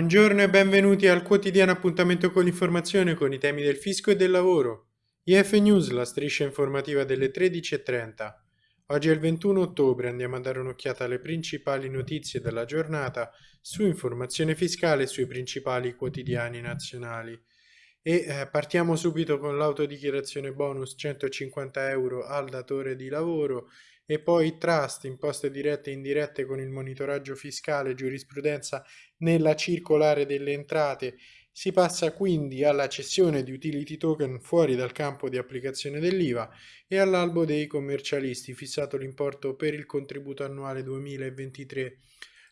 Buongiorno e benvenuti al quotidiano appuntamento con l'informazione con i temi del fisco e del lavoro. IF News, la striscia informativa delle 13.30. Oggi è il 21 ottobre, andiamo a dare un'occhiata alle principali notizie della giornata su informazione fiscale e sui principali quotidiani nazionali. E eh, partiamo subito con l'autodichiarazione bonus 150 euro al datore di lavoro e poi trust, imposte dirette e indirette con il monitoraggio fiscale, giurisprudenza nella circolare delle entrate. Si passa quindi alla cessione di utility token fuori dal campo di applicazione dell'IVA e all'albo dei commercialisti, fissato l'importo per il contributo annuale 2023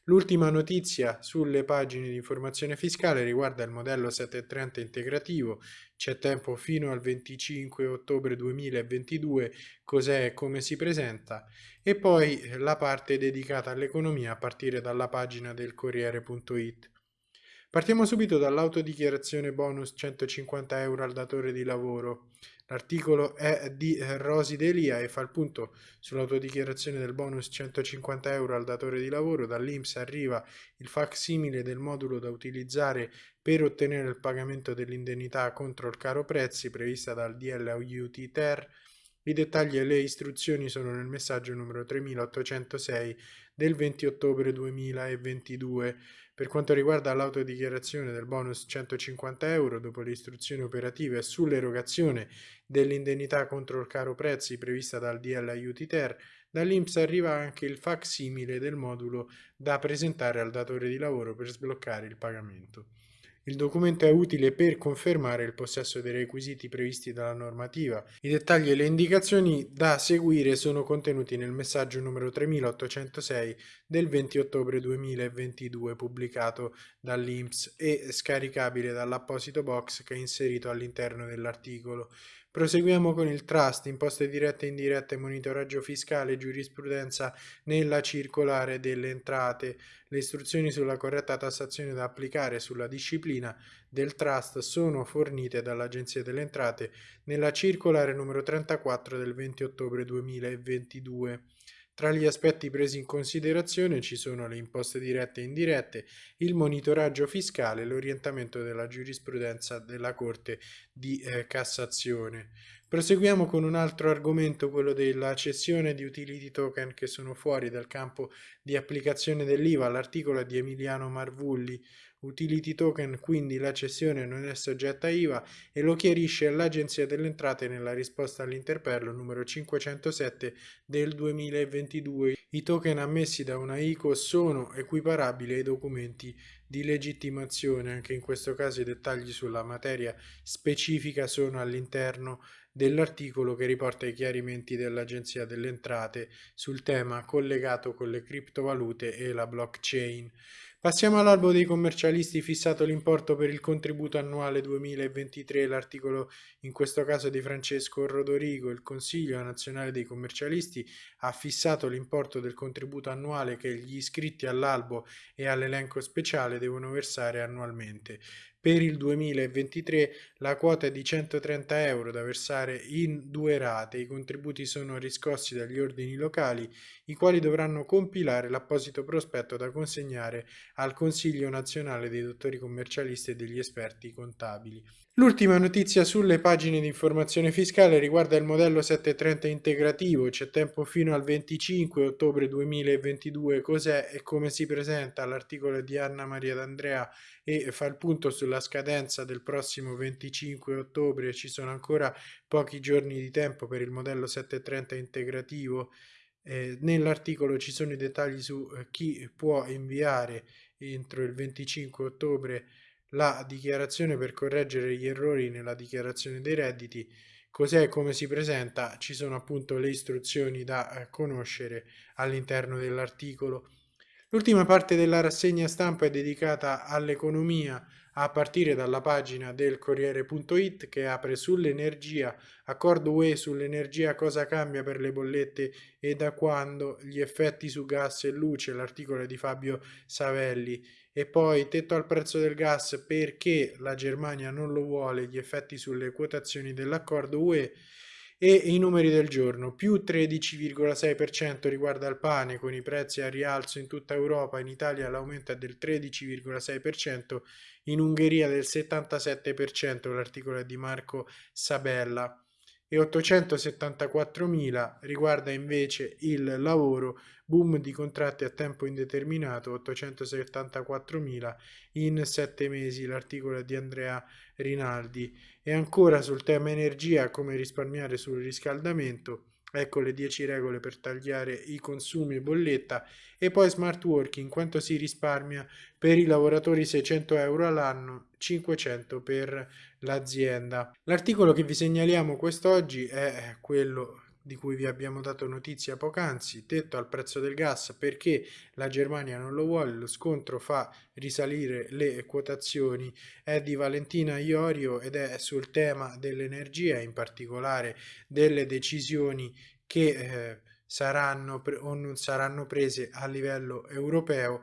L'ultima notizia sulle pagine di informazione fiscale riguarda il modello 730 integrativo, c'è tempo fino al 25 ottobre 2022, cos'è e come si presenta, e poi la parte dedicata all'economia a partire dalla pagina del Corriere.it. Partiamo subito dall'autodichiarazione bonus 150 euro al datore di lavoro. L'articolo è di Rosi Delia e fa il punto sull'autodichiarazione del bonus 150 euro al datore di lavoro. Dall'Inps arriva il facsimile del modulo da utilizzare per ottenere il pagamento dell'indennità contro il caro prezzi prevista dal DL Aiuti Ter. I dettagli e le istruzioni sono nel messaggio numero 3806 del 20 ottobre 2022. Per quanto riguarda l'autodichiarazione del bonus 150 euro, dopo le istruzioni operative sull'erogazione dell'indennità contro il caro prezzi prevista dal DL Aiuti Ter, dall'Inps arriva anche il facsimile del modulo da presentare al datore di lavoro per sbloccare il pagamento. Il documento è utile per confermare il possesso dei requisiti previsti dalla normativa. I dettagli e le indicazioni da seguire sono contenuti nel messaggio numero 3806 del 20 ottobre 2022 pubblicato dall'INPS e scaricabile dall'apposito box che è inserito all'interno dell'articolo. Proseguiamo con il trust, imposte dirette e indirette, monitoraggio fiscale, giurisprudenza nella circolare delle entrate. Le istruzioni sulla corretta tassazione da applicare sulla disciplina del trust sono fornite dall'Agenzia delle Entrate nella circolare numero 34 del 20 ottobre 2022. Tra gli aspetti presi in considerazione ci sono le imposte dirette e indirette, il monitoraggio fiscale e l'orientamento della giurisprudenza della Corte di eh, Cassazione. Proseguiamo con un altro argomento, quello della cessione di utility token che sono fuori dal campo di applicazione dell'IVA. L'articolo di Emiliano Marvulli utility token, quindi la cessione non è soggetta IVA e lo chiarisce l'Agenzia delle Entrate nella risposta all'interpello numero 507 del 2022. I token ammessi da una ICO sono equiparabili ai documenti di legittimazione, anche in questo caso i dettagli sulla materia specifica sono all'interno dell'articolo che riporta i chiarimenti dell'Agenzia delle Entrate sul tema collegato con le criptovalute e la blockchain. Passiamo all'albo dei commercialisti fissato l'importo per il contributo annuale 2023, l'articolo in questo caso di Francesco Rodorigo, il Consiglio nazionale dei commercialisti ha fissato l'importo del contributo annuale che gli iscritti all'albo e all'elenco speciale devono versare annualmente. Per il 2023 la quota è di 130 euro da versare in due rate. I contributi sono riscossi dagli ordini locali, i quali dovranno compilare l'apposito prospetto da consegnare al Consiglio nazionale dei dottori commercialisti e degli esperti contabili. L'ultima notizia sulle pagine di informazione fiscale riguarda il modello 730 integrativo, c'è tempo fino al 25 ottobre 2022, cos'è e come si presenta l'articolo di Anna Maria D'Andrea e fa il punto sulla scadenza del prossimo 25 ottobre, ci sono ancora pochi giorni di tempo per il modello 730 integrativo. Eh, nell'articolo ci sono i dettagli su eh, chi può inviare entro il 25 ottobre la dichiarazione per correggere gli errori nella dichiarazione dei redditi, cos'è e come si presenta, ci sono appunto le istruzioni da eh, conoscere all'interno dell'articolo. L'ultima parte della rassegna stampa è dedicata all'economia a partire dalla pagina del Corriere.it che apre sull'energia, accordo UE sull'energia cosa cambia per le bollette e da quando, gli effetti su gas e luce, l'articolo di Fabio Savelli. E poi tetto al prezzo del gas perché la Germania non lo vuole, gli effetti sulle quotazioni dell'accordo UE e i numeri del giorno, più 13,6% riguarda il pane con i prezzi a rialzo in tutta Europa, in Italia l'aumento è del 13,6%, in Ungheria del 77%, l'articolo è di Marco Sabella e 874.000 riguarda invece il lavoro, boom di contratti a tempo indeterminato, 874.000 in sette mesi, l'articolo di Andrea Rinaldi. E ancora sul tema energia, come risparmiare sul riscaldamento, ecco le 10 regole per tagliare i consumi e bolletta e poi smart working quanto si risparmia per i lavoratori 600 euro all'anno 500 per l'azienda. L'articolo che vi segnaliamo quest'oggi è quello di cui vi abbiamo dato notizia poc'anzi, tetto al prezzo del gas perché la Germania non lo vuole, lo scontro fa risalire le quotazioni, è di Valentina Iorio ed è sul tema dell'energia, in particolare delle decisioni che eh, saranno o non saranno prese a livello europeo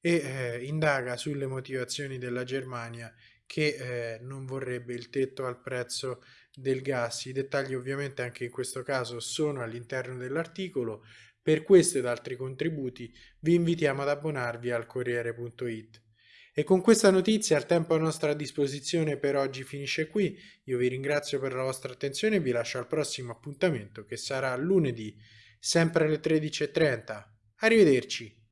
e eh, indaga sulle motivazioni della Germania che eh, non vorrebbe il tetto al prezzo del gas. I dettagli ovviamente anche in questo caso sono all'interno dell'articolo. Per questo ed altri contributi vi invitiamo ad abbonarvi al Corriere.it. E con questa notizia il tempo a nostra disposizione per oggi finisce qui. Io vi ringrazio per la vostra attenzione e vi lascio al prossimo appuntamento che sarà lunedì, sempre alle 13.30. Arrivederci!